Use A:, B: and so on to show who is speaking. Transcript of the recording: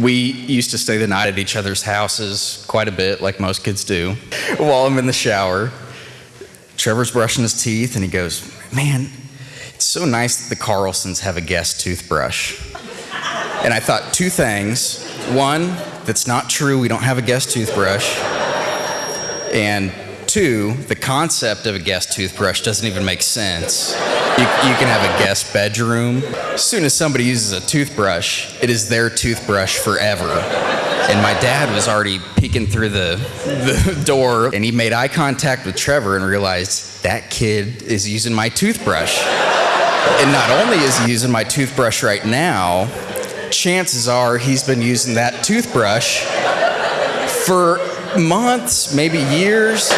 A: We used to stay the night at each other's houses quite a bit, like most kids do. While I'm in the shower, Trevor's brushing his teeth and he goes, Man, it's so nice that the Carlsons have a guest toothbrush. And I thought two things. One, that's not true, we don't have a guest toothbrush. And two, the concept of a guest toothbrush doesn't even make sense. You, you, can have a guest bedroom. As soon as somebody uses a toothbrush, it is their toothbrush forever. And my dad was already peeking through the, the door, and he made eye contact with Trevor and realized that kid is using my toothbrush. And not only is he using my toothbrush right now, chances are he's been using that toothbrush for months, maybe years.